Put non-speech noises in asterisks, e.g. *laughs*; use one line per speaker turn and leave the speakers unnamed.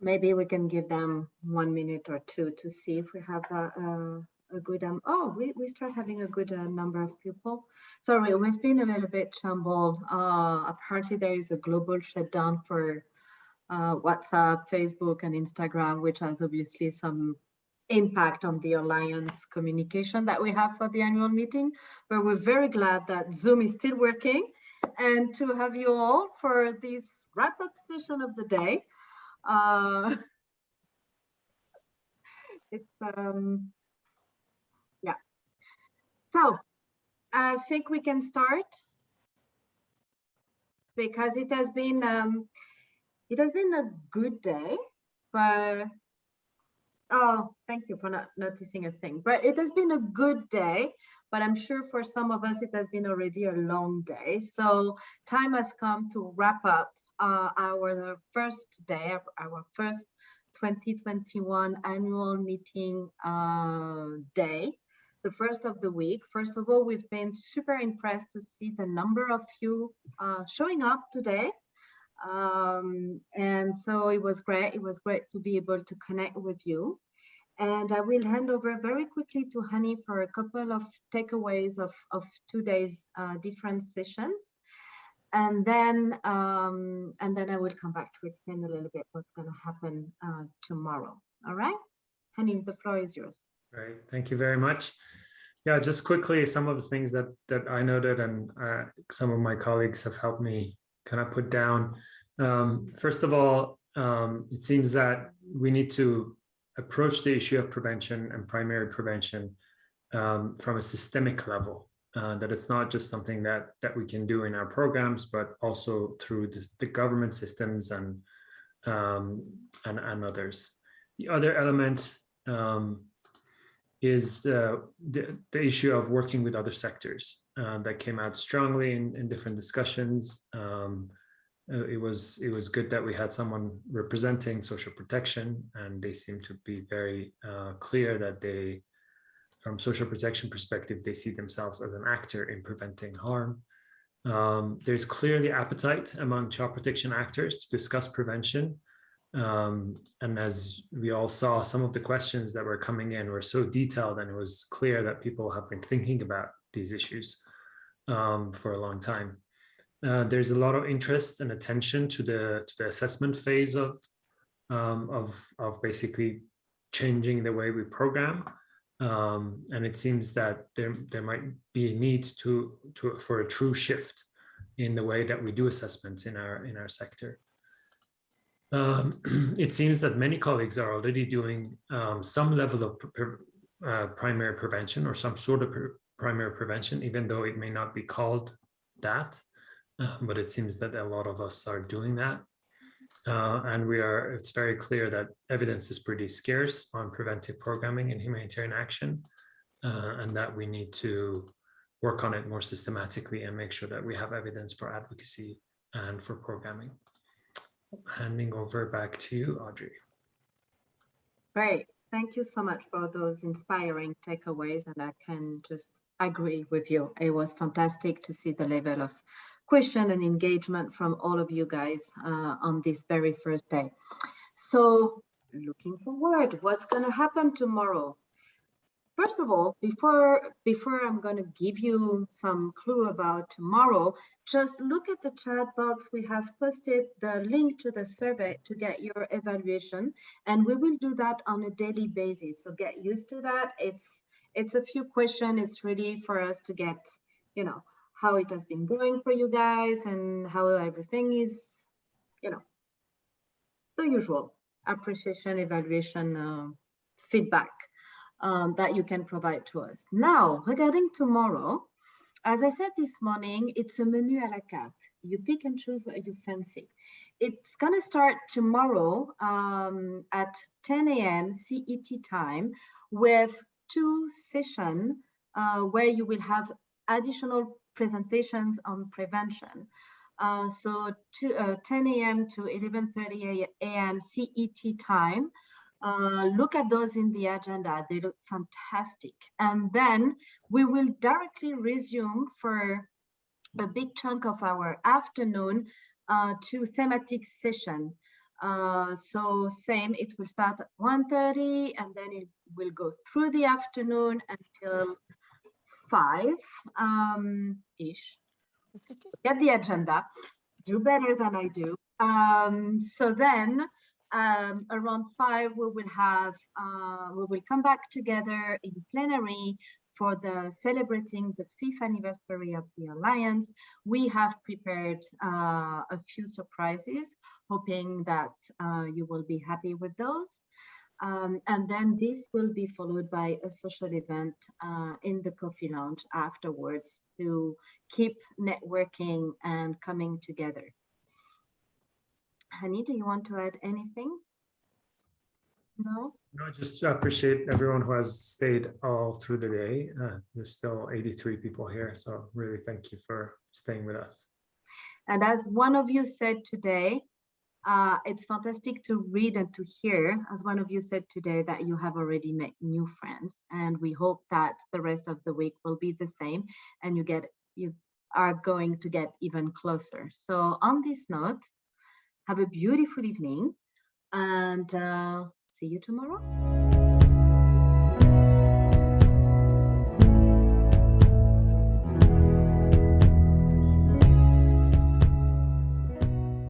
maybe we can give them one minute or two to see if we have a, a, a good um oh we, we start having a good uh, number of people. Sorry we've been a little bit troubled uh apparently there is a global shutdown for uh, whatsapp facebook and instagram which has obviously some impact on the alliance communication that we have for the annual meeting. But we're very glad that zoom is still working. And to have you all for this wrap-up session of the day uh, *laughs* it's um yeah. So i think we can start because it has been um it has been a good day but oh thank you for not noticing a thing. But it has been a good day but i'm sure for some of us it has been already a long day. So time has come to wrap up uh, our first day, our first 2021 annual meeting uh, day, the first of the week. First of all, we've been super impressed to see the number of you uh, showing up today. Um, and so it was great. It was great to be able to connect with you. And I will hand over very quickly to Hani for a couple of takeaways of, of today's uh, different sessions and then um, and then I will come back to explain a little bit what's going to happen uh, tomorrow. All right, Hani, the floor is yours.
Great, thank you very much. Yeah, just quickly, some of the things that that I noted and uh, some of my colleagues have helped me kind of put down. Um, first of all, um, it seems that we need to approach the issue of prevention and primary prevention um, from a systemic level uh, that it's not just something that that we can do in our programs, but also through this, the government systems and, um, and and others. The other element um, is uh, the, the issue of working with other sectors uh, that came out strongly in, in different discussions. Um, uh, it was it was good that we had someone representing social protection, and they seem to be very uh, clear that they from social protection perspective, they see themselves as an actor in preventing harm. Um, there's clearly appetite among child protection actors to discuss prevention. Um, and as we all saw, some of the questions that were coming in were so detailed and it was clear that people have been thinking about these issues um, for a long time. Uh, there's a lot of interest and attention to the to the assessment phase of um, of of basically changing the way we program um, and it seems that there there might be a need to to for a true shift in the way that we do assessments in our in our sector. Um, *clears throat* it seems that many colleagues are already doing um, some level of uh, primary prevention or some sort of primary prevention, even though it may not be called that. Uh, but it seems that a lot of us are doing that. Uh, and we are, it's very clear that evidence is pretty scarce on preventive programming and humanitarian action, uh, and that we need to work on it more systematically and make sure that we have evidence for advocacy and for programming. Handing over back to you, Audrey.
Great. Thank you so much for those inspiring takeaways. And I can just agree with you. It was fantastic to see the level of question and engagement from all of you guys uh, on this very first day. So looking forward, what's going to happen tomorrow? First of all, before before I'm going to give you some clue about tomorrow, just look at the chat box. We have posted the link to the survey to get your evaluation, and we will do that on a daily basis. So get used to that. It's it's a few questions. It's really for us to get, you know, how it has been going for you guys and how everything is, you know, the usual appreciation, evaluation, uh, feedback um, that you can provide to us. Now, regarding tomorrow, as I said this morning, it's a menu à la carte. You pick and choose what you fancy. It's going to start tomorrow um, at 10 a.m. CET time with two sessions uh, where you will have additional presentations on prevention. Uh, so to, uh, 10 a.m. to 11.30 a.m. CET time. Uh, look at those in the agenda. They look fantastic. And then we will directly resume for a big chunk of our afternoon uh, to thematic session. Uh, so same, it will start at 1.30 and then it will go through the afternoon until 5 um, ish. Get the agenda, do better than I do. Um, so then um, around 5 we will have, uh, we will come back together in plenary for the celebrating the fifth anniversary of the Alliance, we have prepared uh, a few surprises, hoping that uh, you will be happy with those. Um, and then this will be followed by a social event uh, in the coffee lounge afterwards to keep networking and coming together. Hani, do you want to add anything? No?
No, just appreciate everyone who has stayed all through the day. Uh, there's still 83 people here, so really thank you for staying with us.
And as one of you said today, uh, it's fantastic to read and to hear, as one of you said today, that you have already met new friends. And we hope that the rest of the week will be the same and you get you are going to get even closer. So on this note, have a beautiful evening and uh, see you tomorrow.